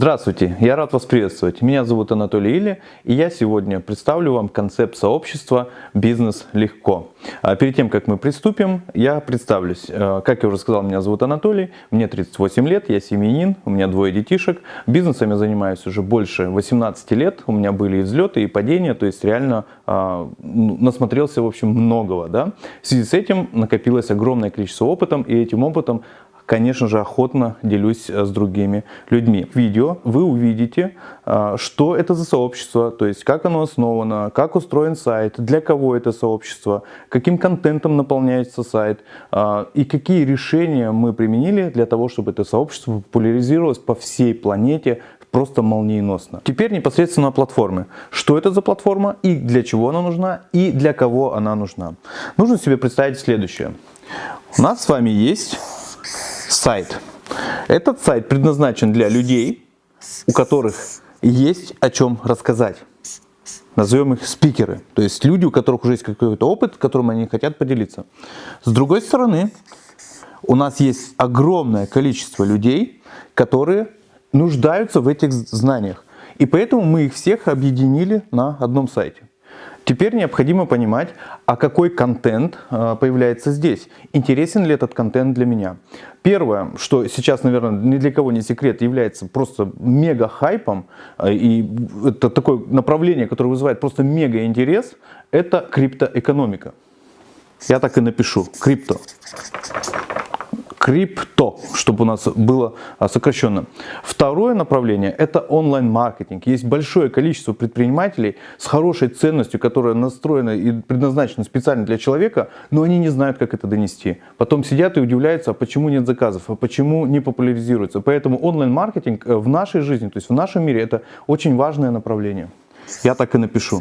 Здравствуйте, я рад вас приветствовать. Меня зовут Анатолий Или, и я сегодня представлю вам концепт сообщества «Бизнес легко». А перед тем, как мы приступим, я представлюсь. Э, как я уже сказал, меня зовут Анатолий, мне 38 лет, я семьянин, у меня двое детишек. Бизнесом я занимаюсь уже больше 18 лет, у меня были и взлеты, и падения, то есть реально э, насмотрелся, в общем, многого. Да? В связи с этим накопилось огромное количество опытом, и этим опытом конечно же, охотно делюсь э, с другими людьми. В видео вы увидите, э, что это за сообщество, то есть как оно основано, как устроен сайт, для кого это сообщество, каким контентом наполняется сайт э, и какие решения мы применили для того, чтобы это сообщество популяризировалось по всей планете просто молниеносно. Теперь непосредственно о платформе. Что это за платформа и для чего она нужна и для кого она нужна. Нужно себе представить следующее. У нас с вами есть сайт. Этот сайт предназначен для людей, у которых есть о чем рассказать. Назовем их спикеры, то есть люди, у которых уже есть какой-то опыт, которым они хотят поделиться. С другой стороны, у нас есть огромное количество людей, которые нуждаются в этих знаниях. И поэтому мы их всех объединили на одном сайте. Теперь необходимо понимать, а какой контент а, появляется здесь. Интересен ли этот контент для меня. Первое, что сейчас, наверное, ни для кого не секрет, является просто мега хайпом, а, и это такое направление, которое вызывает просто мега интерес, это криптоэкономика. Я так и напишу, крипто крипто, чтобы у нас было а, сокращенно. Второе направление – это онлайн-маркетинг. Есть большое количество предпринимателей с хорошей ценностью, которая настроена и предназначена специально для человека, но они не знают, как это донести. Потом сидят и удивляются, а почему нет заказов, а почему не популяризируется. Поэтому онлайн-маркетинг э, в нашей жизни, то есть в нашем мире, это очень важное направление. Я так и напишу.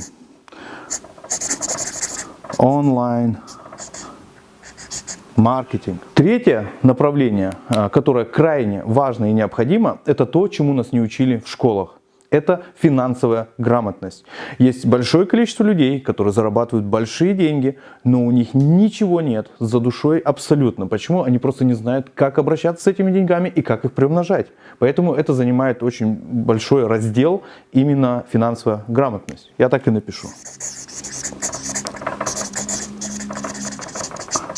Онлайн маркетинг. Третье направление, а, которое крайне важно и необходимо, это то, чему нас не учили в школах. Это финансовая грамотность. Есть большое количество людей, которые зарабатывают большие деньги, но у них ничего нет за душой абсолютно. Почему? Они просто не знают, как обращаться с этими деньгами и как их приумножать. Поэтому это занимает очень большой раздел именно финансовая грамотность. Я так и напишу.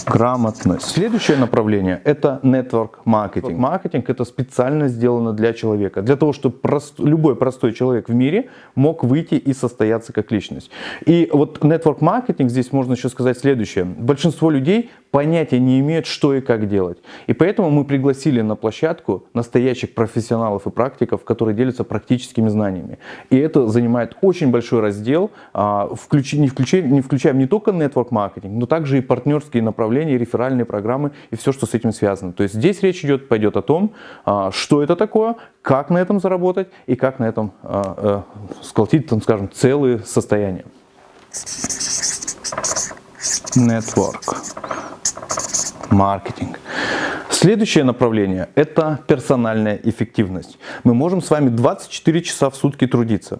Грамотность. Следующее направление – это network маркетинг. Маркетинг – это специально сделано для человека, для того, чтобы прост, любой простой человек в мире мог выйти и состояться как личность. И вот network маркетинг, здесь можно еще сказать следующее. Большинство людей понятия не имеют, что и как делать. И поэтому мы пригласили на площадку настоящих профессионалов и практиков, которые делятся практическими знаниями. И это занимает очень большой раздел, а, включ, не, включая, не включаем не только network маркетинг, но также и партнерские направления, реферальные программы и все, что с этим связано. То есть здесь речь идет, пойдет о том, а, что это такое, как на этом заработать и как на этом а, сколотить, там, скажем, целые состояния. Network маркетинг. Следующее направление – это персональная эффективность. Мы можем с вами 24 часа в сутки трудиться.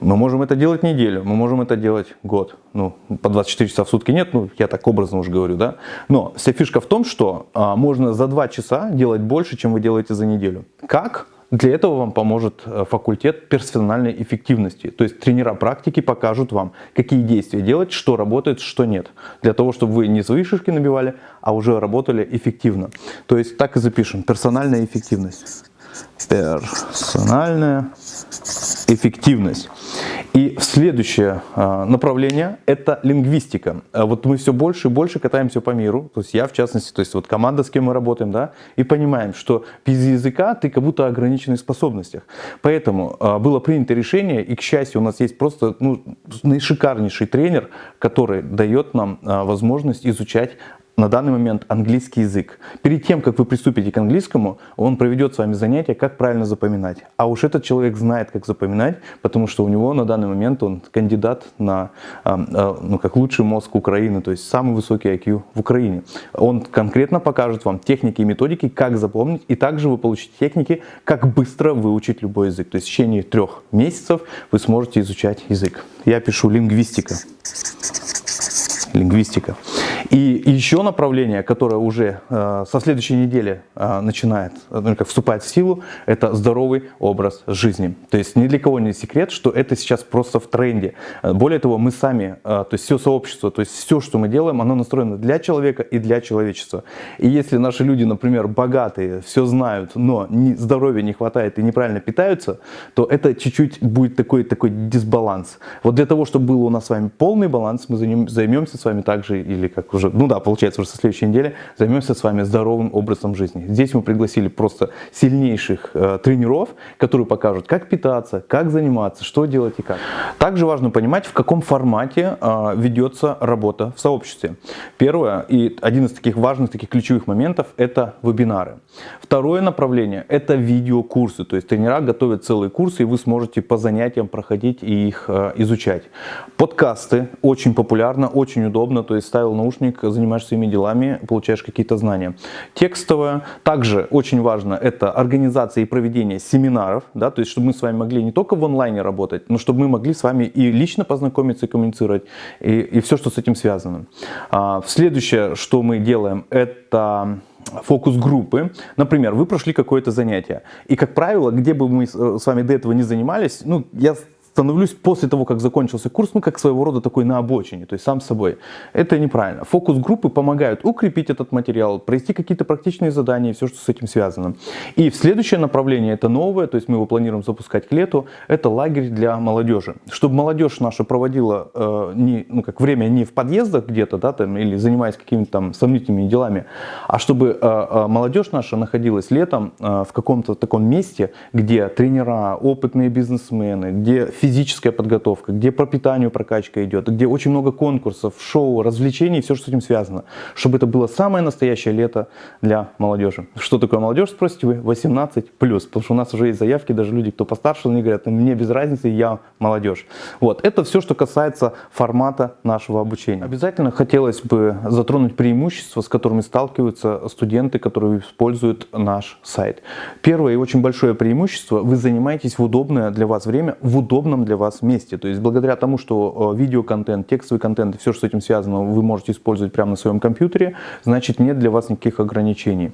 Мы можем это делать неделю, мы можем это делать год. Ну, по 24 часа в сутки нет, ну, я так образно уже говорю, да. Но вся фишка в том, что а, можно за 2 часа делать больше, чем вы делаете за неделю. Как? Для этого вам поможет э, факультет персональной эффективности. То есть тренера практики покажут вам, какие действия делать, что работает, что нет. Для того, чтобы вы не свои шишки набивали, а уже работали эффективно. То есть так и запишем. Персональная эффективность. Персональная эффективность. И следующее а, направление – это лингвистика. А вот мы все больше и больше катаемся по миру, то есть я в частности, то есть вот команда, с кем мы работаем, да, и понимаем, что без языка ты как будто ограниченный в способностях. Поэтому а, было принято решение, и к счастью у нас есть просто ну, наишикарнейший тренер, который дает нам возможность изучать на данный момент английский язык. Перед тем, как вы приступите к английскому, он проведет с вами занятие, как правильно запоминать. А уж этот человек знает, как запоминать, потому что у него на данный момент он кандидат на, а, а, ну, как лучший мозг Украины, то есть самый высокий IQ в Украине. Он конкретно покажет вам техники и методики, как запомнить, и также вы получите техники, как быстро выучить любой язык. То есть в течение трех месяцев вы сможете изучать язык. Я пишу лингвистика. Лингвистика. И еще направление, которое уже э, со следующей недели э, начинает, ну, как вступает в силу, это здоровый образ жизни. То есть ни для кого не секрет, что это сейчас просто в тренде. Более того, мы сами, э, то есть все сообщество, то есть все, что мы делаем, оно настроено для человека и для человечества. И если наши люди, например, богатые, все знают, но здоровья не хватает и неправильно питаются, то это чуть-чуть будет такой, такой дисбаланс. Вот для того, чтобы был у нас с вами полный баланс, мы займемся с вами также, или как уже, ну да, получается уже со следующей недели, займемся с вами здоровым образом жизни. Здесь мы пригласили просто сильнейших э, тренеров, которые покажут, как питаться, как заниматься, что делать и как. Также важно понимать, в каком формате э, ведется работа в сообществе. Первое и один из таких важных, таких ключевых моментов – это вебинары. Второе направление – это видеокурсы, то есть тренера готовят целые курсы, и вы сможете по занятиям проходить и их э, изучать. Подкасты очень популярно, очень удобно, то есть ставил наушник, занимаешься своими делами, получаешь какие-то знания. Текстовое, также очень важно, это организация и проведение семинаров, да, то есть чтобы мы с вами могли не только в онлайне работать, но чтобы мы могли с вами и лично познакомиться и коммуницировать, и, и все, что с этим связано. А, следующее, что мы делаем, это фокус-группы. Например, вы прошли какое-то занятие. И, как правило, где бы мы с вами до этого не занимались, ну, я становлюсь после того, как закончился курс, ну, как своего рода такой на обочине, то есть сам собой. Это неправильно. Фокус-группы помогают укрепить этот материал, провести какие-то практичные задания все, что с этим связано. И следующее направление, это новое, то есть мы его планируем запускать к лету, это лагерь для молодежи. Чтобы молодежь наша проводила э, не, ну, как время не в подъездах где-то, да, там, или занимаясь какими-то там сомнительными делами, а чтобы э, э, молодежь наша находилась летом э, в каком-то таком месте, где тренера, опытные бизнесмены, где физическая подготовка, где по питанию прокачка идет, где очень много конкурсов, шоу, развлечений, все, что с этим связано. Чтобы это было самое настоящее лето для молодежи. Что такое молодежь, спросите вы? 18+. Потому что у нас уже есть заявки, даже люди, кто постарше, они говорят, мне без разницы, я молодежь. Вот, это все, что касается формата нашего обучения. Обязательно хотелось бы затронуть преимущества, с которыми сталкиваются студенты, которые используют наш сайт. Первое и очень большое преимущество, вы занимаетесь в удобное для вас время, в удобном удобном для вас месте. То есть благодаря тому, что э, видеоконтент, текстовый контент, все, что с этим связано, вы можете использовать прямо на своем компьютере, значит нет для вас никаких ограничений.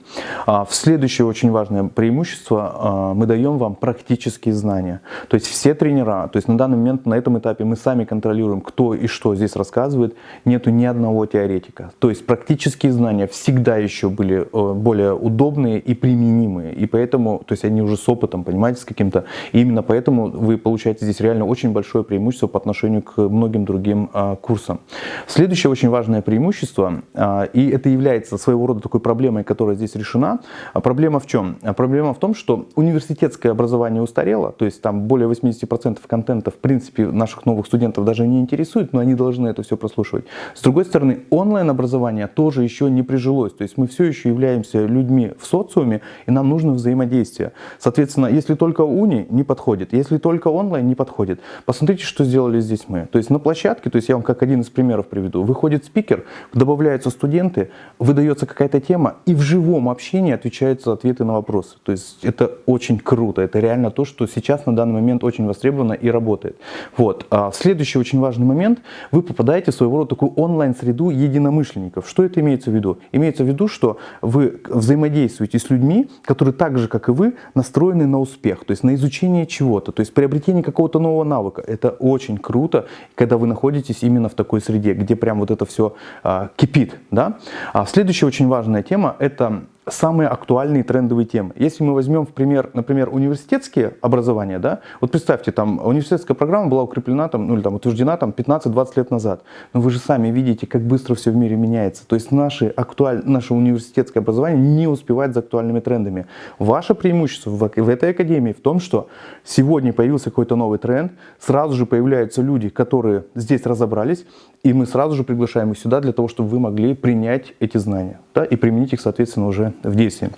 А, в следующее очень важное преимущество, а, мы даем вам практические знания. То есть все тренера, то есть на данный момент, на этом этапе мы сами контролируем, кто и что здесь рассказывает, нету ни одного теоретика. То есть практические знания всегда еще были э, более удобные и применимые. И поэтому, то есть они уже с опытом, понимаете, с каким-то. И именно поэтому вы получаете здесь реально очень большое преимущество по отношению к многим другим а, курсам. Следующее очень важное преимущество, а, и это является своего рода такой проблемой, которая здесь решена. А проблема в чем? Проблема в том, что университетское образование устарело, то есть там более 80% контента в принципе наших новых студентов даже не интересует, но они должны это все прослушивать. С другой стороны, онлайн-образование тоже еще не прижилось, то есть мы все еще являемся людьми в социуме, и нам нужно взаимодействие. Соответственно, если только уни, не подходит, если только онлайн, не подходит, подходит. Посмотрите, что сделали здесь мы. То есть на площадке, то есть я вам как один из примеров приведу, выходит спикер, добавляются студенты, выдается какая-то тема, и в живом общении отвечаются ответы на вопросы. То есть это очень круто, это реально то, что сейчас на данный момент очень востребовано и работает. Вот. А следующий очень важный момент, вы попадаете в своего рода такую онлайн-среду единомышленников. Что это имеется в виду? Имеется в виду, что вы взаимодействуете с людьми, которые так же, как и вы, настроены на успех, то есть на изучение чего-то, то есть приобретение какого-то нового навыка. Это очень круто, когда вы находитесь именно в такой среде, где прям вот это все а, кипит. Да? А следующая очень важная тема – это самые актуальные трендовые темы. Если мы возьмем в пример, например, университетские образования, да, вот представьте, там университетская программа была укреплена, там, ну или там утверждена там 15-20 лет назад, но вы же сами видите, как быстро все в мире меняется. То есть наши актуаль... наше университетское образование не успевает за актуальными трендами. Ваше преимущество в, в этой академии в том, что сегодня появился какой-то новый тренд, сразу же появляются люди, которые здесь разобрались, и мы сразу же приглашаем их сюда для того, чтобы вы могли принять эти знания да, и применить их, соответственно, уже в действии.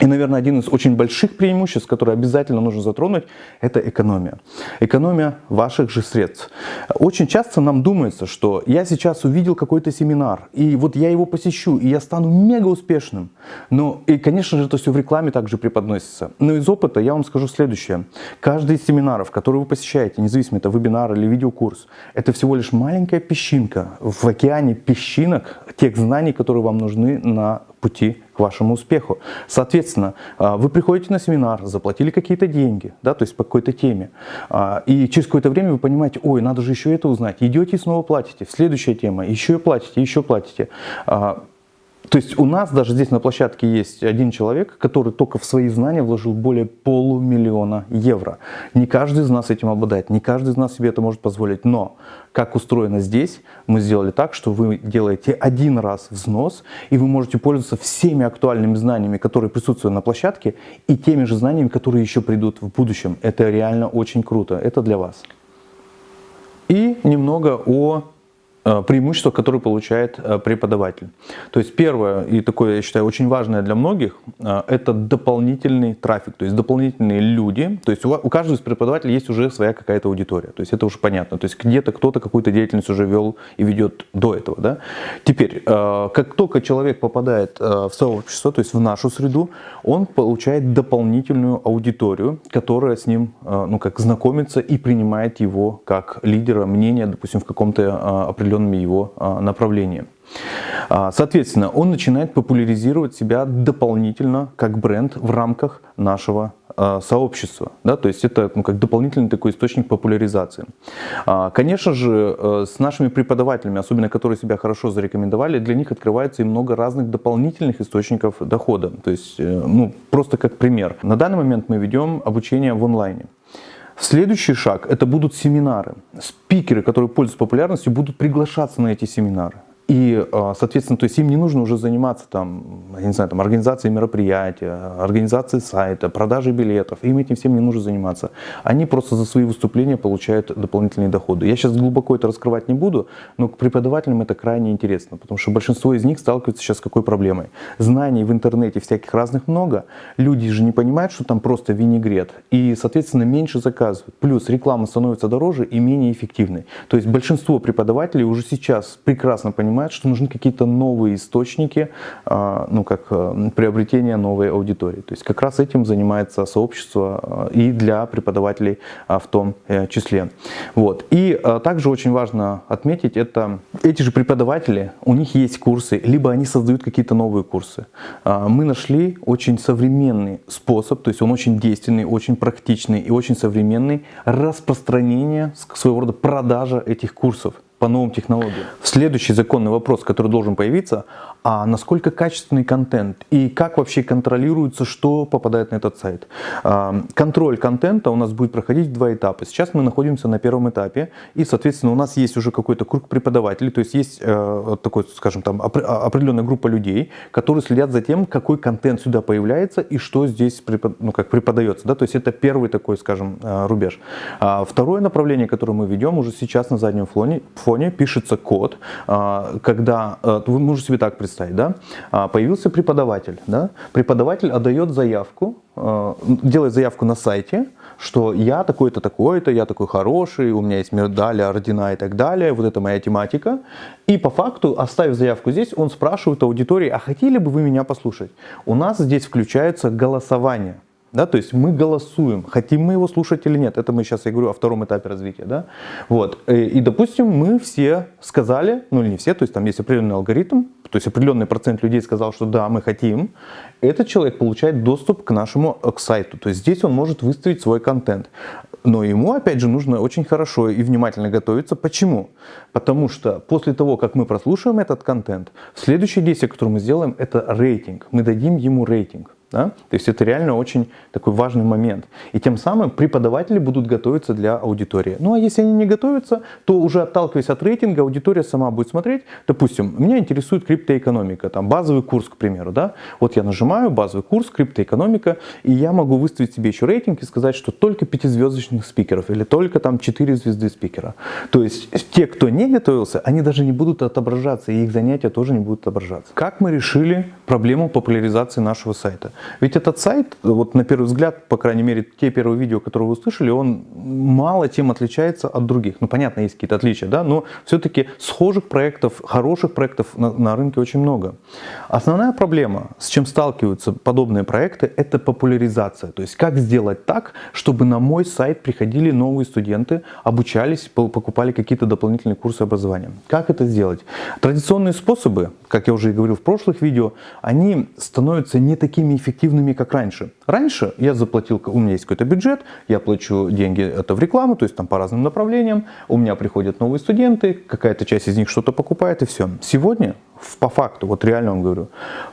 И, наверное, один из очень больших преимуществ, которые обязательно нужно затронуть, это экономия. Экономия ваших же средств. Очень часто нам думается, что я сейчас увидел какой-то семинар, и вот я его посещу, и я стану мега успешным. Но, и, конечно же, это все в рекламе также преподносится. Но из опыта я вам скажу следующее. Каждый из семинаров, который вы посещаете, независимо это вебинар или видеокурс, это всего лишь маленькая песчинка в океане песчинок тех знаний, которые вам нужны на пути к вашему успеху. Соответственно, а, вы приходите на семинар, заплатили какие-то деньги, да, то есть по какой-то теме, а, и через какое-то время вы понимаете, ой, надо же еще это узнать, идете и снова платите, следующая тема, еще платите, еще платите. То есть у нас даже здесь на площадке есть один человек, который только в свои знания вложил более полумиллиона евро. Не каждый из нас этим обладает, не каждый из нас себе это может позволить. Но как устроено здесь, мы сделали так, что вы делаете один раз взнос, и вы можете пользоваться всеми актуальными знаниями, которые присутствуют на площадке, и теми же знаниями, которые еще придут в будущем. Это реально очень круто. Это для вас. И немного о преимущества, которые получает э, преподаватель. То есть первое, и такое, я считаю, очень важное для многих, э, это дополнительный трафик, то есть дополнительные люди. То есть у каждого из преподавателей есть уже своя какая-то аудитория, то есть это уже понятно. То есть где-то кто-то какую-то деятельность уже вел и ведет до этого. Да? Теперь, как только человек попадает в сообщество, то есть в нашу среду, он получает дополнительную аудиторию, которая с ним ну, как знакомится и принимает его как лидера мнения, допустим, в каком-то определенном определенными его а, направлениями. А, соответственно, он начинает популяризировать себя дополнительно как бренд в рамках нашего а, сообщества. Да? То есть это ну, как дополнительный такой источник популяризации. Конечно же, э, с нашими преподавателями, особенно которые себя хорошо зарекомендовали, для них открывается и много разных дополнительных источников дохода. То есть, э, ну, просто как пример. На данный момент мы ведем обучение в онлайне. Следующий шаг – это будут семинары. Спикеры, которые пользуются популярностью, будут приглашаться на эти семинары. И, а, соответственно, то есть им не нужно уже заниматься там, я не знаю, там, организацией мероприятия, организацией сайта, продажей билетов. Им этим всем не нужно заниматься. Они просто за свои выступления получают дополнительные доходы. Я сейчас глубоко это раскрывать не буду, но к преподавателям это крайне интересно, потому что большинство из них сталкиваются сейчас с какой проблемой. Знаний в интернете всяких разных много, люди же не понимают, что там просто винегрет, и, соответственно, меньше заказывают. Плюс реклама становится дороже и менее эффективной. То есть большинство преподавателей уже сейчас прекрасно понимают, понимает, что нужны какие-то новые источники, а, ну, как э, приобретение новой аудитории. То есть как раз этим занимается сообщество э, и для преподавателей а, в том э, числе. Вот. И также очень важно отметить, это эти же преподаватели, у них есть курсы, либо они создают какие-то новые курсы. А, мы нашли очень современный способ, то есть он очень действенный, очень практичный и очень современный распространение, своего рода продажа этих курсов по новым технологиям. Следующий законный вопрос, который должен появиться, а насколько качественный контент и как вообще контролируется, что попадает на этот сайт. А, контроль контента у нас будет проходить в два этапа. Сейчас мы находимся на первом этапе, и, соответственно, у нас есть уже какой-то круг преподавателей, то есть есть э, такой, скажем, там а, определенная группа людей, которые следят за тем, какой контент сюда появляется и что здесь ну, как преподается. Да? То есть это первый такой, скажем, э, рубеж. А второе направление, которое мы ведем уже сейчас на заднем фоне, фоне пишется код, когда, э, вы можете себе так представить, представить, да, а, появился преподаватель, да, преподаватель отдает заявку, а, делает заявку на сайте, что я такой-то, такой-то, я такой хороший, у меня есть медали, ордена и так далее, вот это моя тематика. И по факту, оставив заявку здесь, он спрашивает аудитории, а хотели бы вы меня послушать? У нас здесь включается голосование. Да, то есть мы голосуем, хотим мы его слушать или нет. Это мы сейчас, я говорю, о втором этапе развития. Да? Вот. И, э, и, допустим, мы все сказали, ну или не все, то есть там есть определенный алгоритм, то есть определенный процент людей сказал, что да, мы хотим. Этот человек получает доступ к нашему э, к сайту. То есть здесь он может выставить свой контент. Но ему, опять же, нужно очень хорошо и внимательно готовиться. Почему? Потому что после того, как мы прослушаем этот контент, следующее действие, которое мы сделаем, это рейтинг. Мы дадим ему рейтинг. Да? То есть это реально очень такой важный момент. И тем самым преподаватели будут готовиться для аудитории. Ну а если они не готовятся, то уже отталкиваясь от рейтинга, аудитория сама будет смотреть. Допустим, меня интересует криптоэкономика, там базовый курс, к примеру. Да? Вот я нажимаю базовый курс криптоэкономика, и я могу выставить себе еще рейтинг и сказать, что только пятизвездочных спикеров или только там 4 звезды спикера. То есть те, кто не готовился, они даже не будут отображаться, и их занятия тоже не будут отображаться. Как мы решили проблему популяризации нашего сайта? Ведь этот сайт, вот на первый взгляд, по крайней мере, те первые видео, которые вы услышали, он мало чем отличается от других. Ну, понятно, есть какие-то отличия, да, но все-таки схожих проектов, хороших проектов на, на рынке очень много. Основная проблема, с чем сталкиваются подобные проекты, это популяризация. То есть, как сделать так, чтобы на мой сайт приходили новые студенты, обучались, покупали какие-то дополнительные курсы образования. Как это сделать? Традиционные способы, как я уже и говорил в прошлых видео, они становятся не такими как раньше. Раньше я заплатил, у меня есть какой-то бюджет, я плачу деньги это в рекламу, то есть там по разным направлениям, у меня приходят новые студенты, какая-то часть из них что-то покупает и все. Сегодня, по факту, вот реально вам говорю,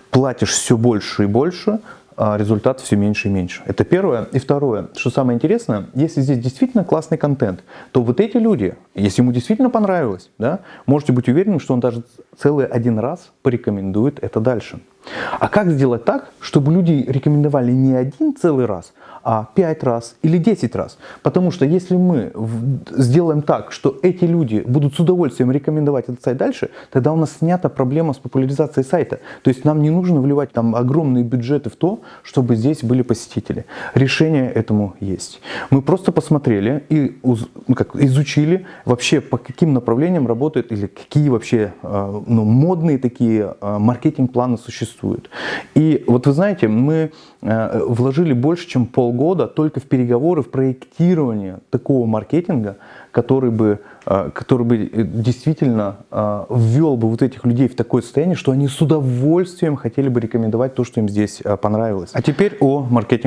платишь все больше и больше, а результат все меньше и меньше. Это первое. И второе, что самое интересное, если здесь действительно классный контент, то вот эти люди, если ему действительно понравилось, да, можете быть уверены, что он даже целый один раз порекомендует это дальше. А как сделать так, чтобы люди рекомендовали не один целый раз, а 5 раз или 10 раз? Потому что если мы сделаем так, что эти люди будут с удовольствием рекомендовать этот сайт дальше, тогда у нас снята проблема с популяризацией сайта. То есть нам не нужно вливать там огромные бюджеты в то, чтобы здесь были посетители. Решение этому есть. Мы просто посмотрели и ну, изучили вообще по каким направлениям работают или какие вообще а, ну, модные такие а, маркетинг-планы существуют существует. И вот вы знаете, мы э, вложили больше, чем полгода только в переговоры, в проектирование такого маркетинга, который бы, э, который бы э, действительно ввел бы вот этих людей в такое состояние, что они с удовольствием хотели бы рекомендовать то, что им здесь понравилось. А теперь о маркетинг.